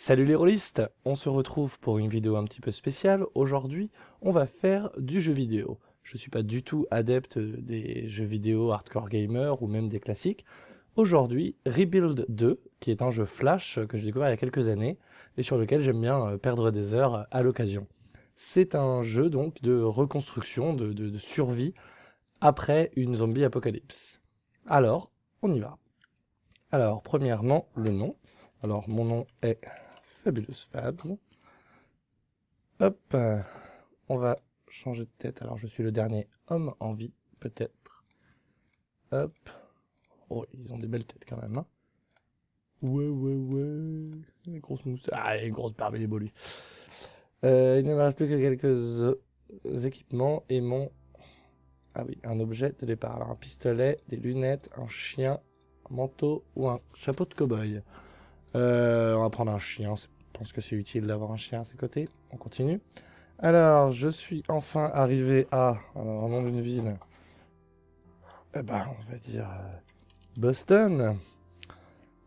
Salut les rôlistes On se retrouve pour une vidéo un petit peu spéciale. Aujourd'hui, on va faire du jeu vidéo. Je ne suis pas du tout adepte des jeux vidéo hardcore gamer ou même des classiques. Aujourd'hui, Rebuild 2, qui est un jeu flash que j'ai découvert il y a quelques années et sur lequel j'aime bien euh, perdre des heures à l'occasion. C'est un jeu donc de reconstruction, de, de survie après une zombie apocalypse. Alors, on y va. Alors, premièrement, le nom. Alors, mon nom est Fabulous Fabs. Hop, euh, on va changer de tête. Alors, je suis le dernier homme en vie, peut-être. Hop. Oh, ils ont des belles têtes quand même, hein. Ouais, ouais, ouais. Les grosses moustaches. Ah, les grosses barbes, il est beau. Euh, il ne me reste plus que quelques équipements et mon... Ah oui, un objet de départ. Alors, un pistolet, des lunettes, un chien, un manteau ou un chapeau de cow-boy. Euh, on va prendre un chien, je pense que c'est utile d'avoir un chien à ses côtés. On continue. Alors, je suis enfin arrivé à, alors, au nom d'une ville, eh ben, on va dire euh, Boston.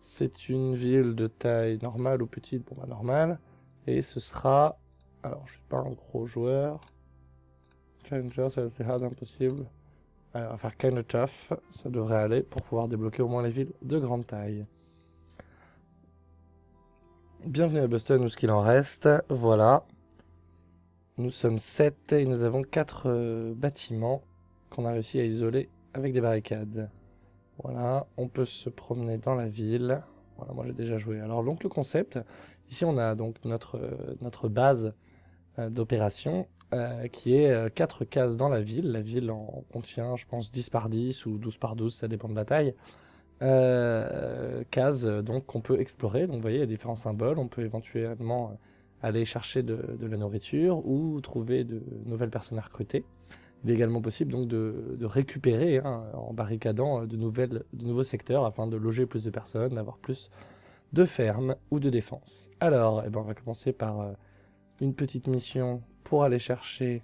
C'est une ville de taille normale ou petite, bon bah normale. Et ce sera, alors je suis pas un gros joueur. Challenger, c'est hard impossible. Alors, on va faire kind of tough, ça devrait aller pour pouvoir débloquer au moins les villes de grande taille. Bienvenue à Boston, où ce qu'il en reste. Voilà. Nous sommes 7 et nous avons 4 euh, bâtiments qu'on a réussi à isoler avec des barricades. Voilà, on peut se promener dans la ville. Voilà, moi j'ai déjà joué. Alors donc le concept, ici on a donc notre, euh, base euh, d'opération qui est 4 cases dans la ville. La ville en contient je pense 10 par 10 ou 12 par 12, ça dépend de la taille. Euh, cases donc qu'on peut explorer. Donc vous voyez, il y a différents symboles. On peut éventuellement aller chercher de, la nourriture ou trouver de nouvelles personnes à recruter. Il est également possible donc de, récupérer hein, en barricadant de, nouvelles, de nouveaux secteurs afin de loger plus de personnes, d'avoir plus de fermes ou de défense. Alors, eh ben, on va commencer par euh, une petite mission pour aller chercher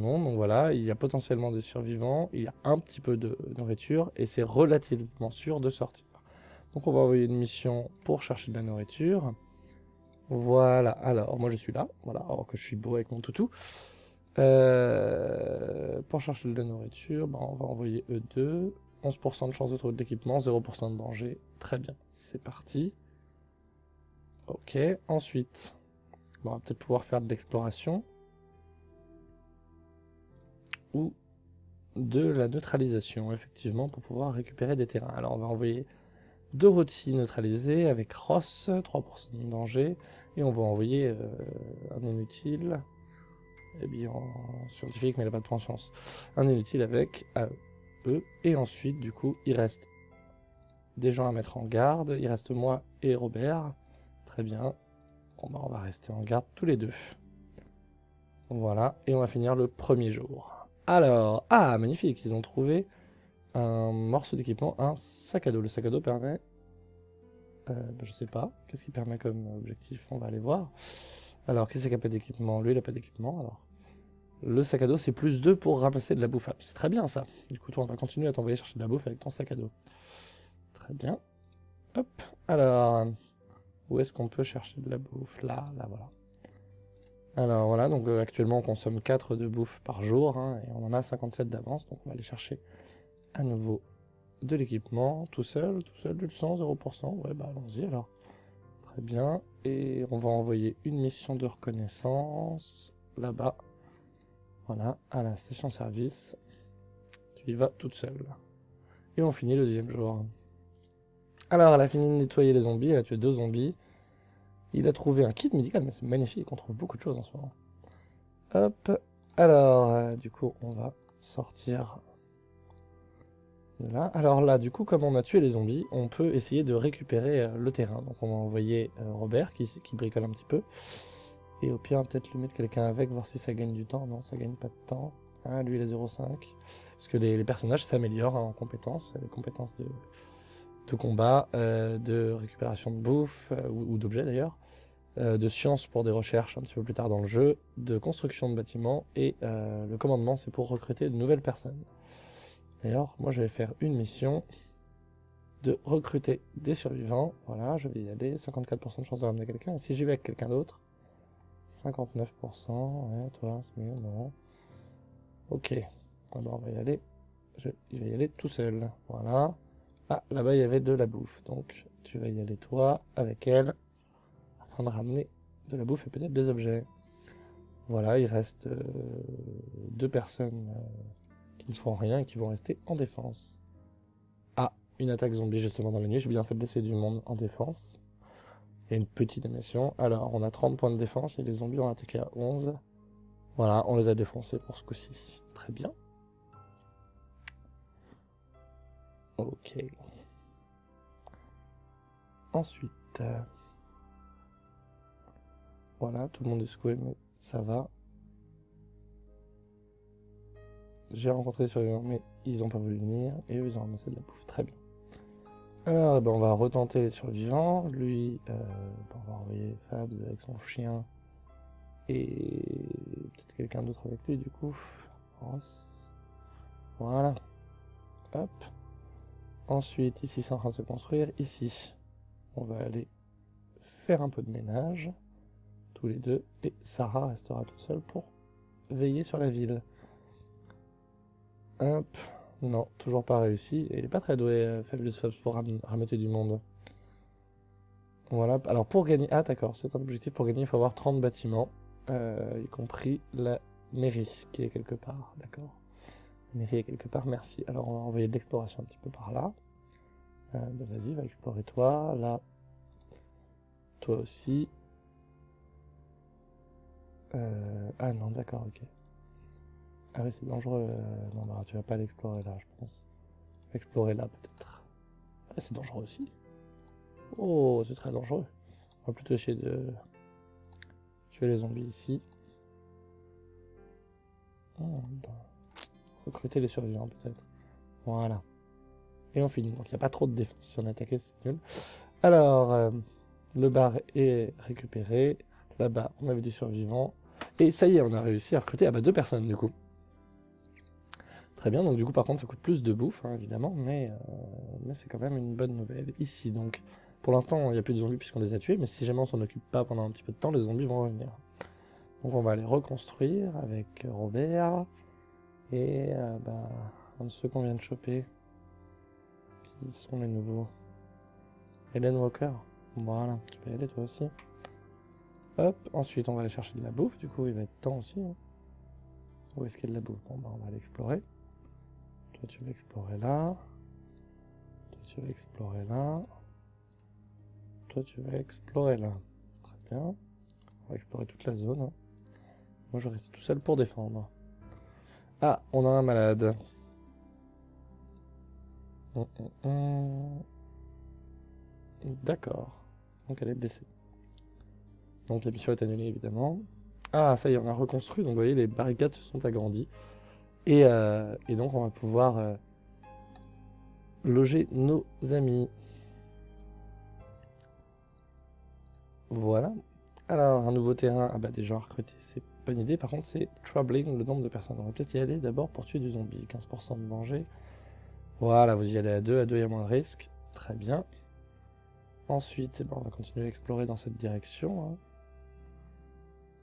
monde. Donc voilà, il y a potentiellement des survivants, il y a un petit peu de nourriture et c'est relativement sûr de sortir. Donc on va envoyer une mission pour chercher de la nourriture. Voilà, alors moi je suis là, voilà, alors que je suis beau avec mon toutou. Euh, pour chercher de la nourriture, ben, on va envoyer E2. 11% de chance de trouver de l'équipement, 0% de danger. Très bien, c'est parti. Ok, ensuite, on va peut-être pouvoir faire de l'exploration ou de la neutralisation, effectivement, pour pouvoir récupérer des terrains. Alors on va envoyer Dorothy neutralisée avec Ross, 3% de danger, et on va envoyer euh, un inutile, eh bien scientifique mais il n'a pas de conscience, un inutile avec AE, et ensuite du coup il reste des gens à mettre en garde, il reste moi et Robert, très bien, bon, bah, on va rester en garde tous les deux. Voilà, et on va finir le premier jour. Alors, ah, magnifique, ils ont trouvé un morceau d'équipement, un sac à dos. Le sac à dos permet... Euh, bah, je sais pas, qu'est-ce qu'il permet comme objectif? On va aller voir. Alors, qu'est-ce qu'il a pas d'équipement? Lui, il a pas d'équipement, alors. Le sac à dos, c'est plus 2 pour ramasser de la bouffe. C'est très bien, ça. Du coup, toi, on va continuer à t'envoyer chercher de la bouffe avec ton sac à dos. Très bien. Hop, alors... Où est-ce qu'on peut chercher de la bouffe? Là, là, voilà. Alors voilà, donc euh, actuellement on consomme 4 de bouffe par jour, hein, et on en a 57 d'avance, donc on va aller chercher à nouveau de l'équipement, tout seul, tout seul, du sang, 0%, ouais bah allons-y alors. Très bien, et on va envoyer une mission de reconnaissance, là-bas, voilà, à la station service, tu y vas toute seule. Et on finit le deuxième jour. Alors elle a fini de nettoyer les zombies, elle a tué deux zombies, il a trouvé un kit médical, mais c'est magnifique, on trouve beaucoup de choses en ce moment. Hop, alors, euh, du coup, on va sortir de là. Alors là, du coup, comme on a tué les zombies, on peut essayer de récupérer euh, le terrain. Donc on va envoyer euh, Robert, qui, bricole un petit peu. Et au pire, peut-être lui mettre quelqu'un avec, voir si ça gagne du temps. Non, ça gagne pas de temps. Ah, lui, il a 0,5. Parce que les, personnages s'améliorent hein, en compétences, les compétences de, combat, de récupération de bouffe, ou d'objets d'ailleurs. Euh, de science pour des recherches un petit peu plus tard dans le jeu, de construction de bâtiments, et euh, le commandement c'est pour recruter de nouvelles personnes. D'ailleurs, moi je vais faire une mission de recruter des survivants. Voilà, je vais y aller. 54% de chance de ramener quelqu'un. Si j'y vais avec quelqu'un d'autre 59%. Ouais, toi, c'est mieux, non. Ok. Alors, on va y aller. Je, il va y aller tout seul. Voilà. Ah, là-bas, il y avait de la bouffe. Donc, tu vas y aller, toi, avec elle. De ramener de la bouffe et peut-être des objets. Voilà, il reste euh, deux personnes euh, qui ne font rien et qui vont rester en défense. Ah, une attaque zombie justement dans la nuit. J'ai bien fait de laisser du monde en défense. Et une petite animation. Alors, on a 30 points de défense et les zombies ont attaqué à 11. Voilà, on les a défoncés pour ce coup-ci. Très bien. Ok. Ensuite... Euh, voilà, tout le monde est secoué, mais ça va. J'ai rencontré des survivants, mais ils n'ont pas voulu venir, et eux, ils ont ramassé de la bouffe. Très bien. Alors, ben, on va retenter les survivants. Lui, euh, ben, on va envoyer Fabs avec son chien, et peut-être quelqu'un d'autre avec lui, du coup. Ross. Voilà. Hop. Ensuite, ici, c'est en train de se construire. Ici, on va aller faire un peu de ménage les deux, et Sarah restera tout seul pour veiller sur la ville. Hop, non, toujours pas réussi, il est pas très doué, euh, Fabulous Fabs, pour ram du monde. Voilà, alors pour gagner, ah d'accord, c'est un objectif, pour gagner il faut avoir 30 bâtiments, euh, y compris la mairie, qui est quelque part, d'accord La mairie est quelque part, merci. Alors on va envoyer de l'exploration un petit peu par là. Euh, bah, vas-y, va explorer toi, là, toi aussi, euh, ah non, d'accord, ok. Ah oui, c'est dangereux. Euh, non, bah, tu vas pas l'explorer là, je pense. Explorer là, peut-être. Ah, c'est dangereux aussi. Oh, c'est très dangereux. On va plutôt essayer de tuer les zombies ici. Oh, recruter les survivants, peut-être. Voilà. Et on finit. Donc, il n'y a pas trop de défense. Si on attaquait, c'est nul. Alors, euh, le bar est récupéré. Là-bas, on avait des survivants. Et ça y est, on a réussi à recruter ah bah, deux personnes du coup. Très bien, donc du coup par contre ça coûte plus de bouffe, hein, évidemment, mais, euh, mais c'est quand même une bonne nouvelle. Ici donc, pour l'instant il n'y a plus de zombies puisqu'on les a tués, mais si jamais on s'en occupe pas pendant un petit peu de temps, les zombies vont revenir. Donc on va les reconstruire avec Robert, et euh, bah, un de ceux qu'on vient de choper. Qui sont les nouveaux Helen Walker, voilà, tu peux y aller toi aussi. Hop, ensuite on va aller chercher de la bouffe, du coup il va être temps aussi. Hein. Où est-ce qu'il y a de la bouffe? Bon bah on va l'explorer. Toi tu vas explorer là. Toi tu vas explorer là. Toi tu vas explorer là. Très bien. On va explorer toute la zone. Hein. Moi je reste tout seul pour défendre. Ah, on a un malade. Hum, hum, hum. D'accord. Donc elle est blessée. Donc la mission est annulée évidemment. Ah ça y est, on a reconstruit, donc vous voyez les barricades se sont agrandies. Et, euh, donc on va pouvoir euh, loger nos amis. Voilà. Alors un nouveau terrain, ah bah déjà recruté, c'est pas une idée. Par contre c'est troubling le nombre de personnes. On va peut-être y aller d'abord pour tuer du zombie. 15% de danger. Voilà, vous y allez à deux, à deux il y a moins de risques. Très bien. Ensuite, eh ben, on va continuer à explorer dans cette direction. Hein.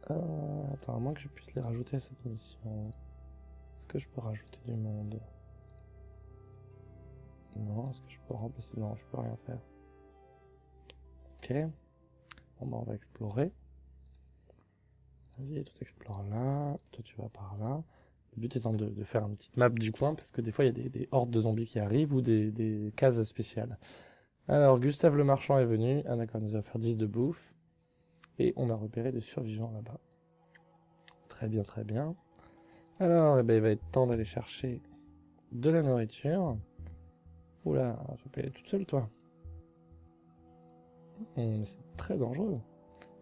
Euh, attends, à moins que je puisse les rajouter à cette mission. Est-ce que je peux rajouter du monde? Non, est-ce que je peux remplacer? Non, je peux rien faire. Ok. Bon, bah, on va explorer. Vas-y, tout explore là. Toi, tu vas par là. Le but étant de, faire une petite map du coin, parce que des fois, il y a des, hordes de zombies qui arrivent ou des, des cases spéciales. Alors, Gustave le marchand est venu. Ah d'accord, il nous a offert 10 de bouffe. Et on a repéré des survivants là-bas. Très bien, très bien. Alors, eh ben, il va être temps d'aller chercher de la nourriture. Oula, je peux aller toute seule, toi. Hmm, c'est très dangereux.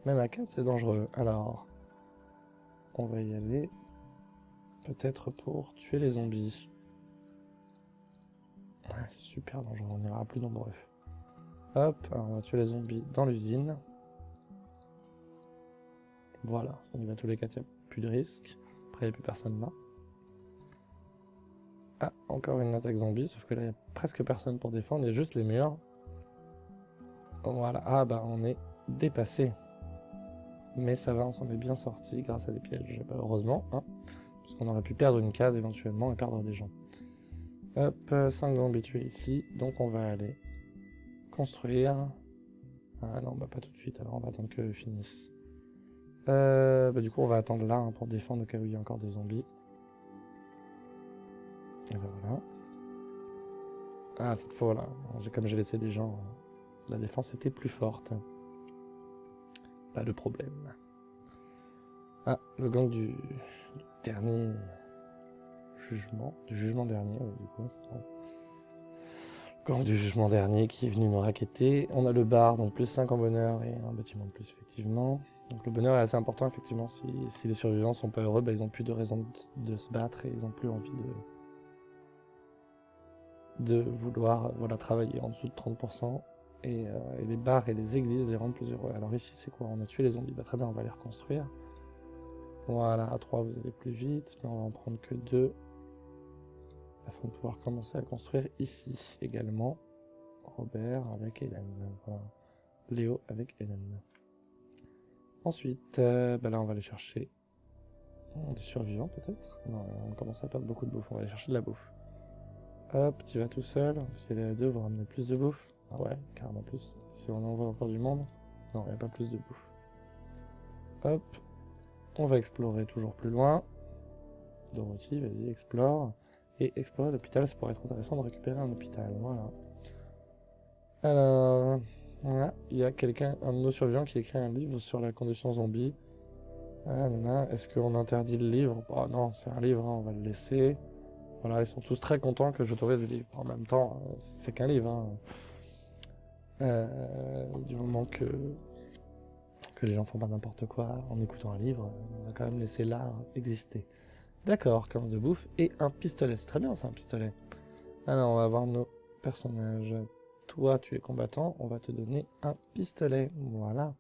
Même à 4, c'est dangereux. Alors, on va y aller. Peut-être pour tuer les zombies. super dangereux, on ira plus nombreux. Hop, on va tuer les zombies dans l'usine. Voilà, ça y va tous les cas, il n'y a plus de risque. Après, il n'y a plus personne là. Ah, encore une attaque zombie, sauf que là, il n'y a presque personne pour défendre, il y a juste les murs. Voilà, ah bah on est dépassé. Mais ça va, on s'en est bien sorti grâce à des pièges, bah, heureusement, hein, parce qu'on aurait pu perdre une case éventuellement et perdre des gens. Hop, 5 zombies tués ici, donc on va aller construire. Ah non, bah pas tout de suite, alors on va attendre que finisse. Euh, bah du coup on va attendre là hein, pour défendre au cas où il y a encore des zombies. Et ben voilà. Ah cette fois là, comme j'ai laissé des gens, la défense était plus forte. Pas de problème. Ah, le gang du, dernier jugement, du jugement dernier, du coup, Gang du jugement dernier qui est venu nous raqueter. On a le bar, donc plus 5 en bonheur et un bâtiment de plus, effectivement. Donc le bonheur est assez important, effectivement. Si, les survivants sont pas heureux, bah, ils ont plus de raison de, se battre et ils ont plus envie de, de vouloir voilà, travailler en dessous de 30%. Et, euh, et, les bars et les églises les rendent plus heureux. Alors ici, c'est quoi? On a tué les zombies. Bah, très bien, on va les reconstruire. Voilà, à 3, vous allez plus vite, mais on va en prendre que 2. Afin de pouvoir commencer à construire ici également. Robert avec Hélène. Léo avec Hélène. Ensuite, euh, bah là on va aller chercher des survivants peut-être Non, on commence à perdre beaucoup de bouffe, on va aller chercher de la bouffe. Hop, tu vas tout seul, si à deux, vous ramenez plus de bouffe. Ah ouais, carrément plus. Si on envoie encore du monde, non, il n'y a pas plus de bouffe. Hop, on va explorer toujours plus loin. Dorothy, vas-y, explore. Et explorer l'hôpital, ça pourrait être intéressant de récupérer un hôpital, voilà. Alors, il y a quelqu'un, un de nos survivants qui écrit un livre sur la condition zombie. Ah, Est-ce qu'on interdit le livre? Oh, Non, c'est un livre, hein, on va le laisser. Voilà, ils sont tous très contents que j'autorise le livre. En même temps, euh, c'est qu'un livre. Hein. Euh, du moment que, que les gens font pas n'importe quoi en écoutant un livre, on va quand même laisser l'art exister. D'accord, 15 de bouffe et un pistolet. C'est très bien, c'est un pistolet. Alors, on va voir nos personnages. Toi, tu es combattant, on va te donner un pistolet. Voilà.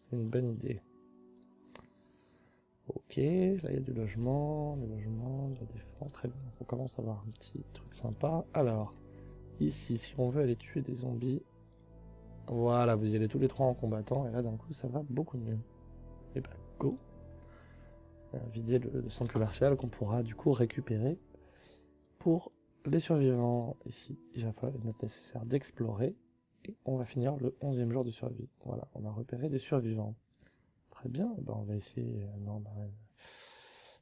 C'est une bonne idée. Ok, là il y a du logement, du logement, de la défense, très bien. On commence à avoir un petit truc sympa. Alors, ici, si on veut aller tuer des zombies, voilà, vous y allez tous les trois en combattant, et là d'un coup ça va beaucoup mieux. Et bah, go euh, Vider le centre commercial qu'on pourra du coup récupérer pour les survivants, ici, il va falloir être nécessaire d'explorer. Et on va finir le 11e jour de survie. Voilà, on a repéré des survivants. Très bien, ben on va essayer... Euh, non, bah,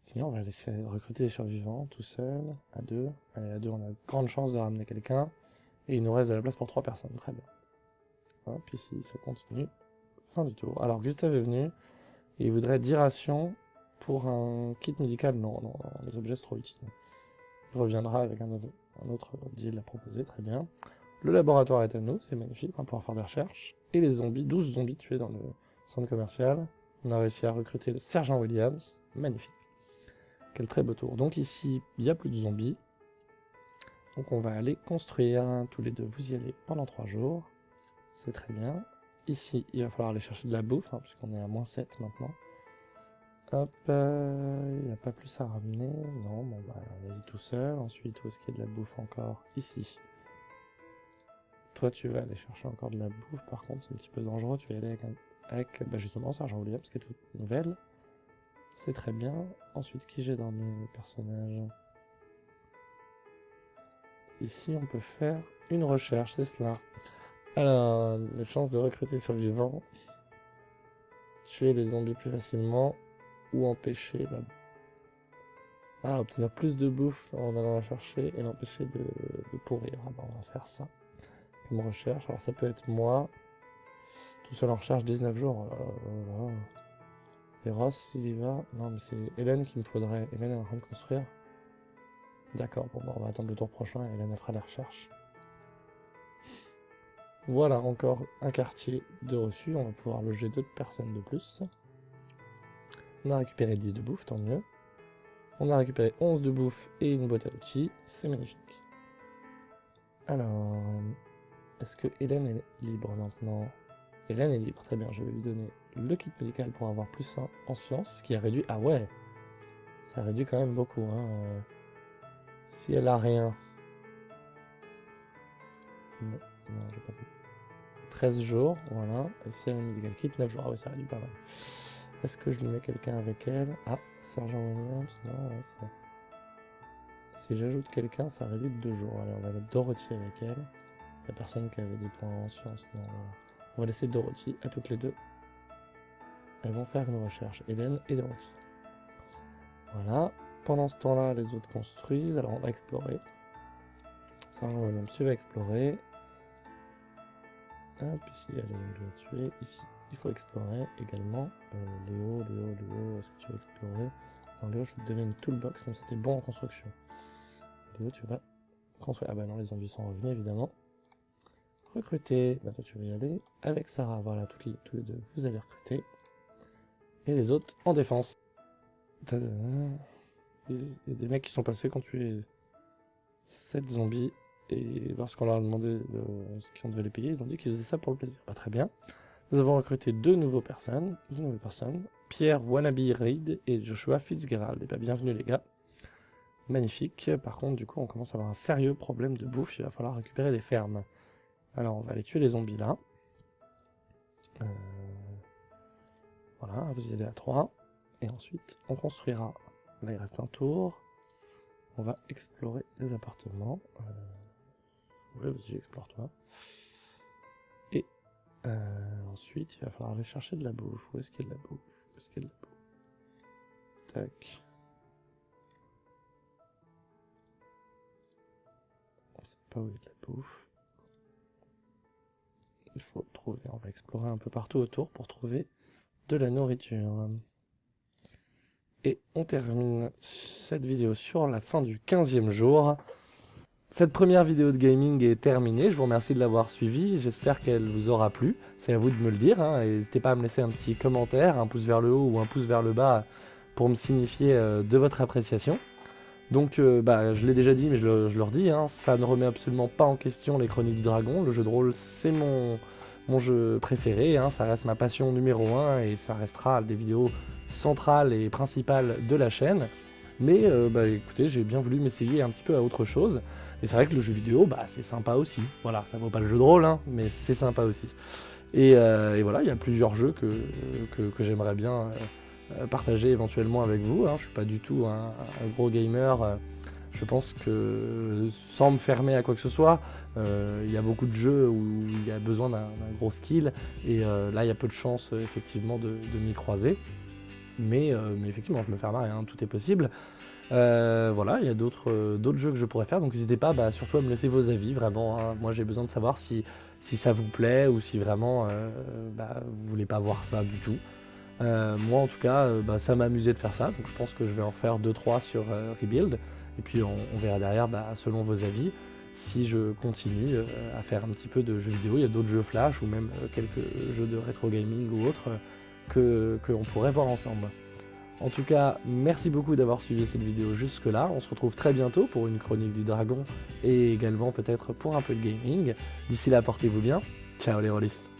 Sinon, on va laisser recruter des survivants tout seul, à deux. Allez, à deux, on a grande chance de ramener quelqu'un. Et il nous reste de la place pour trois personnes. Très bien. Hop, ici, ça continue. Fin du tour. Alors, Gustave est venu. Il voudrait 10 rations pour un kit médical. Non, non, les objets, c'est trop utile reviendra avec un, autre deal à proposer, très bien. Le laboratoire est à nous, c'est magnifique, on va pouvoir faire des recherches. Et les zombies, 12 zombies tués dans le centre commercial. On a réussi à recruter le sergent Williams, magnifique. Quel très beau tour. Donc ici, il n'y a plus de zombies. Donc on va aller construire, tous les deux, vous y allez pendant 3 jours. C'est très bien. Ici, il va falloir aller chercher de la bouffe, hein, puisqu'on est à moins 7 maintenant. Hop, il euh, n'y a pas plus à ramener. Non, bon bah vas-y tout seul. Ensuite, où est-ce qu'il y a de la bouffe encore? Ici. Toi, tu vas aller chercher encore de la bouffe. Par contre, c'est un petit peu dangereux. Tu vas aller avec, avec bah, justement Sergent Williams, qui est toute nouvelle. C'est très bien. Ensuite, qui j'ai dans mes personnages Ici, on peut faire une recherche, c'est cela. Alors, les chances de recruter survivants. Tuer les zombies plus facilement ou empêcher la... Ah, obtenir plus de bouffe en allant la chercher et l'empêcher de, pourrir. Ah bah, on va faire ça. Comme recherche. Alors ça peut être moi. Tout seul en recherche 19 jours. Oh et Ross, il y va. Non, mais c'est Hélène qu'il me faudrait. Hélène est en train de construire. D'accord, bon, bah, on va attendre le tour prochain et Hélène fera les recherches. Voilà, encore un quartier de reçu. On va pouvoir loger d'autres personnes de plus. On a récupéré 10 de bouffe, tant mieux. On a récupéré 11 de bouffe et une boîte à outils. C'est magnifique. Alors, est-ce que Hélène est libre maintenant? Hélène est libre, très bien. Je vais lui donner le kit médical pour avoir plus 1 en sciences, ce qui a réduit... Ah ouais Ça réduit quand même beaucoup. Hein. Si elle a rien. Non, non j'ai pas vu. 13 jours, voilà. Et si elle a un medical kit, 9 jours. Ah oui, ça réduit pas mal. Est-ce que je lui mets quelqu'un avec elle? Ah, Sergent Williams, non, ça... Si j'ajoute quelqu'un, ça réduit de 2 jours. Allez, on va mettre Dorothy avec elle. La personne qui avait des points en sciences, non. On va laisser Dorothy à toutes les deux. Elles vont faire une recherche, Hélène et Dorothy. Voilà. Pendant ce temps-là, les autres construisent. Alors on va explorer. Sarah Williams, tu vas explorer. Hop, ici, elle est tuer. Ici, il faut explorer également. Euh, Léo, Léo, Léo, est-ce que tu veux explorer? Non, Léo, je te donner une toolbox, donc c'était bon en construction. Léo, tu vas construire. Ah bah non, les zombies sont revenus, évidemment. Recruter, bah toi tu vas y aller. Avec Sarah, voilà, toutes les, tous les deux, vous allez recruter. Et les autres en défense. Il y a des mecs qui sont passés quand tu es 7 zombies. Et lorsqu'on leur a demandé ce qu'on devait les payer, ils ont dit qu'ils faisaient ça pour le plaisir. Pas très bien. Nous avons recruté deux nouveaux personnes, deux nouvelles personnes. Pierre Wannabe Reid et Joshua Fitzgerald. Et bien bienvenue les gars. Magnifique. Par contre, du coup, on commence à avoir un sérieux problème de bouffe. Il va falloir récupérer des fermes. Alors, on va aller tuer les zombies là. Euh, voilà, vous y allez à 3. Et ensuite, on construira. Là, il reste un tour. On va explorer les appartements. Euh... Ouais, vas-y, explore-toi. Euh, ensuite, il va falloir aller chercher de la bouffe. Où est-ce qu'il y a de la bouffe? Où est-ce qu'il y a de la bouffe? Tac. On sait pas où il y a de la bouffe. Il faut trouver. On va explorer un peu partout autour pour trouver de la nourriture. Et on termine cette vidéo sur la fin du 15e jour. Cette première vidéo de gaming est terminée, je vous remercie de l'avoir suivie, j'espère qu'elle vous aura plu, c'est à vous de me le dire, hein. n'hésitez pas à me laisser un petit commentaire, un pouce vers le haut ou un pouce vers le bas pour me signifier euh, de votre appréciation. Donc euh, bah, je l'ai déjà dit mais je le, redis, hein, ça ne remet absolument pas en question les Chroniques du Dragon, le jeu de rôle c'est mon, jeu préféré, hein. ça reste ma passion numéro 1 et ça restera des vidéos centrales et principales de la chaîne. Mais euh, bah écoutez, j'ai bien voulu m'essayer un petit peu à autre chose. Et c'est vrai que le jeu vidéo, bah c'est sympa aussi. Voilà, ça vaut pas le jeu de rôle, hein, mais c'est sympa aussi. Et, euh, voilà, il y a plusieurs jeux que, que, j'aimerais bien euh, partager éventuellement avec vous. Hein. Je suis pas du tout un, gros gamer. Je pense que sans me fermer à quoi que ce soit, il y a beaucoup de jeux où il y a besoin d'un gros skill. Et là, il y a peu de chances effectivement de, de m'y croiser. Mais, mais, effectivement, je me ferme à rien, tout est possible. Euh, voilà, il y a euh, d'autres jeux que je pourrais faire, donc n'hésitez pas bah, surtout à me laisser vos avis, vraiment. Hein. Moi j'ai besoin de savoir si, si ça vous plaît ou si vraiment euh, bah, vous voulez pas voir ça du tout. moi en tout cas, bah, ça m'a amusé de faire ça, donc je pense que je vais en faire 2-3 sur Rebuild. Et puis on, verra derrière, bah, selon vos avis, si je continue à faire un petit peu de jeux vidéo. Il y a d'autres jeux Flash ou même quelques jeux de rétro gaming ou autres que qu'on pourrait voir ensemble. En tout cas, merci beaucoup d'avoir suivi cette vidéo jusque là. On se retrouve très bientôt pour une chronique du dragon et également peut-être pour un peu de gaming. D'ici là, portez-vous bien. Ciao les rôlistes